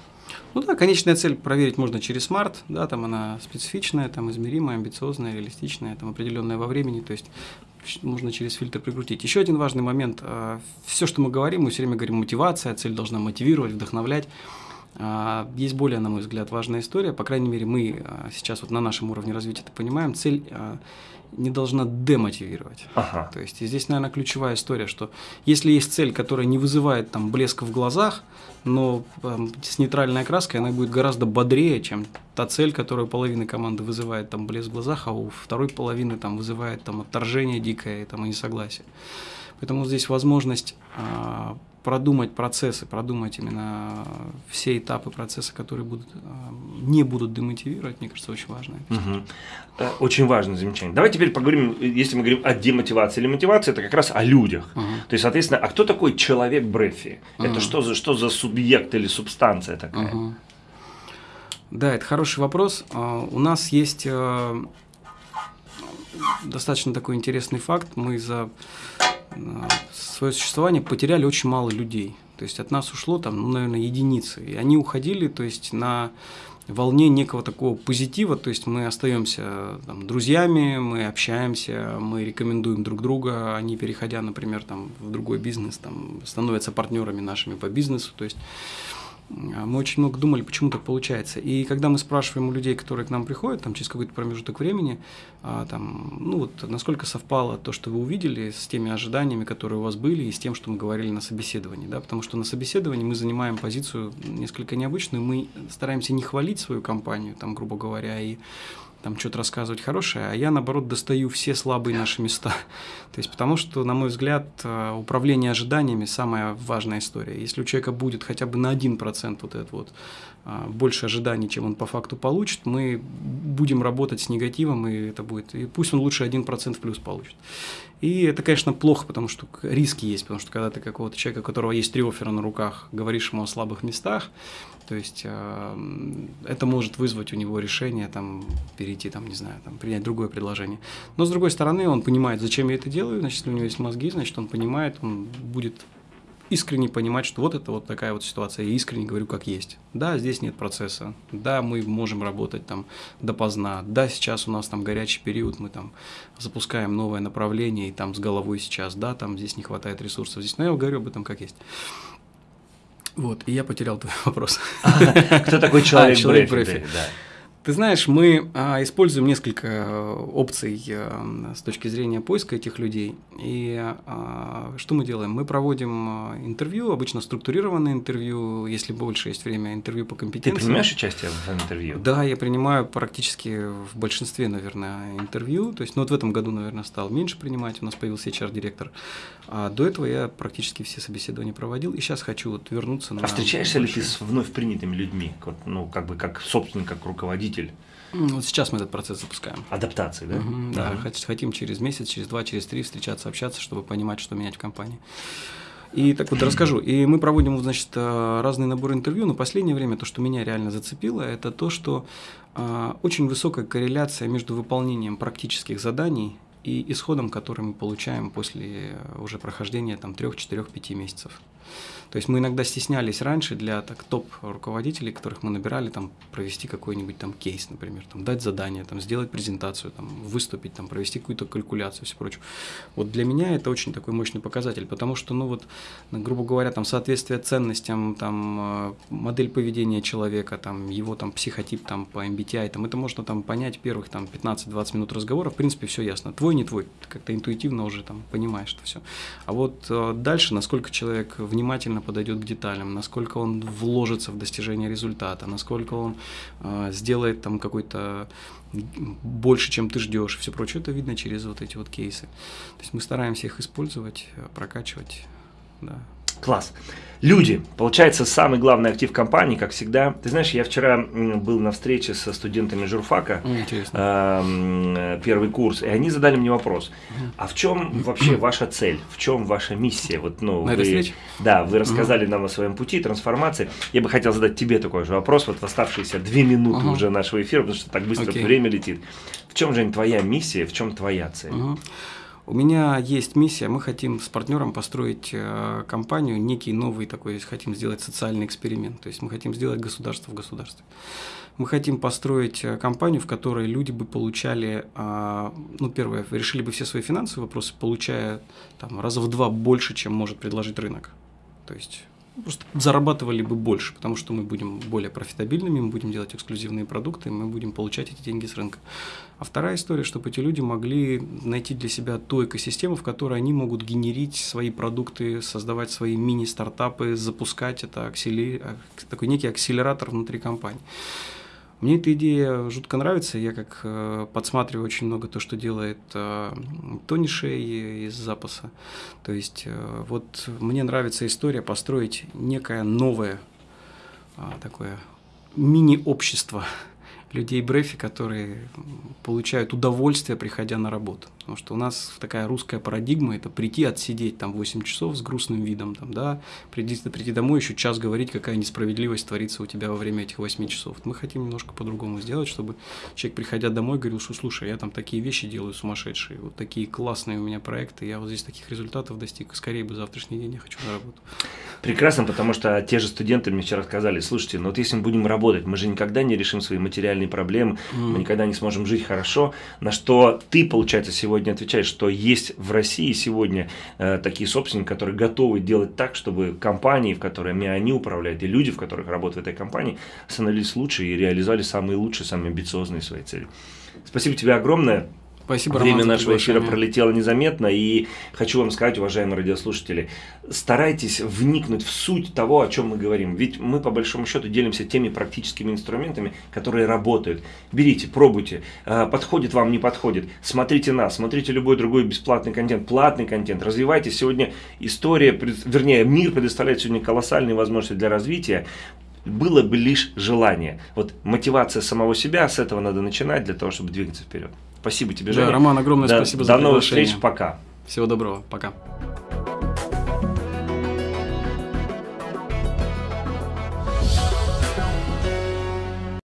Ну да, конечная цель проверить можно через смарт, да, там она специфичная, там измеримая, амбициозная, реалистичная, там определенная во времени, то есть можно через фильтр прикрутить. Еще один важный момент. А, Все, что мы говорим, мы все время говорим мотивация, цель должна мотивировать, вдохновлять. А, есть более, на мой взгляд, важная история. По крайней мере, мы а, сейчас вот на нашем уровне развития это понимаем. Цель не должна демотивировать. Ага. То есть здесь, наверное, ключевая история, что если есть цель, которая не вызывает там блеска в глазах, но там, с нейтральной окраской она будет гораздо бодрее, чем та цель, которая половина команды вызывает там блеск в глазах, а у второй половины там вызывает там отторжение дикое там, и несогласие. Поэтому здесь возможность продумать процессы, продумать именно все этапы процесса, которые будут, а, не будут демотивировать, мне кажется, очень важно. Угу. Очень важное замечание. Давай теперь поговорим, если мы говорим о демотивации или мотивации, это как раз о людях. Угу. То есть, соответственно, а кто такой человек Брефи? Угу. Это что за, что за субъект или субстанция такая? Угу. Да, это хороший вопрос. А, у нас есть э, достаточно такой интересный факт. Мы за свое существование потеряли очень мало людей. То есть от нас ушло там, ну, наверное, единицы. И они уходили, то есть на волне некого такого позитива, то есть мы остаемся там, друзьями, мы общаемся, мы рекомендуем друг друга, они, переходя, например, там, в другой бизнес, там, становятся партнерами нашими по бизнесу, то есть мы очень много думали, почему так получается. И когда мы спрашиваем у людей, которые к нам приходят, там, через какой-то промежуток времени, а, там, ну, вот, насколько совпало то, что вы увидели, с теми ожиданиями, которые у вас были, и с тем, что мы говорили на собеседовании. Да? Потому что на собеседовании мы занимаем позицию несколько необычную, мы стараемся не хвалить свою компанию, там, грубо говоря, и там что-то рассказывать хорошее, а я, наоборот, достаю все слабые наши места. [laughs] То есть, потому что, на мой взгляд, э, управление ожиданиями – самая важная история. Если у человека будет хотя бы на 1% вот это вот больше ожиданий, чем он по факту получит, мы будем работать с негативом, и это будет, и пусть он лучше 1% в плюс получит. И это, конечно, плохо, потому что риски есть, потому что когда ты какого-то человека, у которого есть три оффера на руках, говоришь ему о слабых местах, то есть э, это может вызвать у него решение там, перейти, там, не знаю, там, принять другое предложение. Но с другой стороны, он понимает, зачем я это делаю, значит, если у него есть мозги, значит, он понимает, он будет искренне понимать, что вот это вот такая вот ситуация. Я искренне говорю, как есть. Да, здесь нет процесса. Да, мы можем работать там допоздна. Да, сейчас у нас там горячий период, мы там запускаем новое направление, и там с головой сейчас, да, там здесь не хватает ресурсов. Здесь, но я говорю об этом как есть. Вот, и я потерял твой [laughs] вопрос. Кто такой человек, [laughs] а, человек Брефи? Да. Ты знаешь, мы а, используем несколько э, опций а, с точки зрения поиска этих людей. И а, что мы делаем? Мы проводим а, интервью, обычно структурированное интервью, если больше есть время, интервью по компетенциям. Ты принимаешь участие в интервью? Да, я принимаю практически в большинстве, наверное, интервью. То есть, ну вот в этом году, наверное, стал меньше принимать, у нас появился HR-директор. А до этого я практически все собеседования проводил, и сейчас хочу вот вернуться на... А встречаешься ли ты с вновь принятыми людьми, ну, как бы как собственник, как руководитель? Руководитель. Вот сейчас мы этот процесс запускаем. Адаптации, да? Угу, да, да. Хотим через месяц, через два, через три встречаться, общаться, чтобы понимать, что менять в компании. И так вот расскажу. И мы проводим, значит, э, разные наборы интервью, но последнее время то, что меня реально зацепило, это то, что э, очень высокая корреляция между выполнением практических заданий и исходом, который мы получаем после уже прохождения там 3, 4, 5 месяцев. То есть мы иногда стеснялись раньше для так, топ-руководителей, которых мы набирали, там, провести какой-нибудь там кейс, например, там, дать задание, там, сделать презентацию, там, выступить, там, провести какую-то калькуляцию и все прочее. Вот для меня это очень такой мощный показатель, потому что, ну вот, грубо говоря, там, соответствие ценностям, там, э, модель поведения человека, там, его там психотип там, по MBTI, там, это можно там понять первых там 15-20 минут разговора, в принципе, все ясно. Твой, не твой, как-то интуитивно уже там понимаешь это все. А вот э, дальше, насколько человек внимательно подойдет к деталям, насколько он вложится в достижение результата, насколько он э, сделает там какой-то больше, чем ты ждешь, все прочее, это видно через вот эти вот кейсы. То есть мы стараемся их использовать, э, прокачивать, да. Класс. Люди, получается, самый главный актив компании, как всегда. Ты знаешь, я вчера был на встрече со студентами журфака, э, первый курс, и они задали мне вопрос: а в чем вообще ваша цель, в чем ваша миссия? Вот, ну, на вы, да, вы рассказали нам о своем пути трансформации. Я бы хотел задать тебе такой же вопрос, вот в оставшиеся две минуты уже нашего эфира, потому что так быстро время летит. В чем же твоя миссия, в чем твоя цель? У меня есть миссия, мы хотим с партнером построить э, компанию, некий новый такой, хотим сделать социальный эксперимент, то есть мы хотим сделать государство в государстве. Мы хотим построить э, компанию, в которой люди бы получали, э, ну, первое, решили бы все свои финансовые вопросы, получая там раза в два больше, чем может предложить рынок. То есть просто зарабатывали бы больше, потому что мы будем более профитабельными, мы будем делать эксклюзивные продукты, мы будем получать эти деньги с рынка. А вторая история, чтобы эти люди могли найти для себя ту экосистему, в которой они могут генерить свои продукты, создавать свои мини-стартапы, запускать это аксели... такой некий акселератор внутри компании. Мне эта идея жутко нравится. Я как э, подсматриваю очень много то, что делает э, Тони Шей из запаса. То есть э, вот мне нравится история построить некое новое э, такое мини-общество [laughs] людей Брефи, которые получают удовольствие, приходя на работу. Потому что у нас такая русская парадигма – это прийти, отсидеть там 8 часов с грустным видом, там, да, прийти, прийти домой, еще час говорить, какая несправедливость творится у тебя во время этих 8 часов. Мы хотим немножко по-другому сделать, чтобы человек, приходя домой, говорил, что слушай, я там такие вещи делаю сумасшедшие, вот такие классные у меня проекты, я вот здесь таких результатов достиг, скорее бы завтрашний день я хочу на работу. Прекрасно, потому что те же студенты мне вчера сказали, слушайте, ну вот если мы будем работать, мы же никогда не решим свои материальные проблемы, mm. мы никогда не сможем жить хорошо, на что ты, получается, сегодня сегодня отвечает, что есть в России сегодня э, такие собственники, которые готовы делать так, чтобы компании, в которыми они управляют, и люди, в которых работают в этой компании, становились лучше и реализовали самые лучшие, самые амбициозные свои цели. Спасибо тебе огромное. Спасибо, Время Роман, нашего эфира пролетело незаметно, и хочу вам сказать, уважаемые радиослушатели, старайтесь вникнуть в суть того, о чем мы говорим. Ведь мы, по большому счету, делимся теми практическими инструментами, которые работают. Берите, пробуйте, а, подходит вам, не подходит. Смотрите нас, смотрите любой другой бесплатный контент, платный контент, развивайтесь. Сегодня история, вернее, мир предоставляет сегодня колоссальные возможности для развития было бы лишь желание. Вот мотивация самого себя, с этого надо начинать для того, чтобы двигаться вперед. Спасибо тебе, Женя. Да, Роман, огромное да, спасибо за До новых встреч, пока. Всего доброго, пока.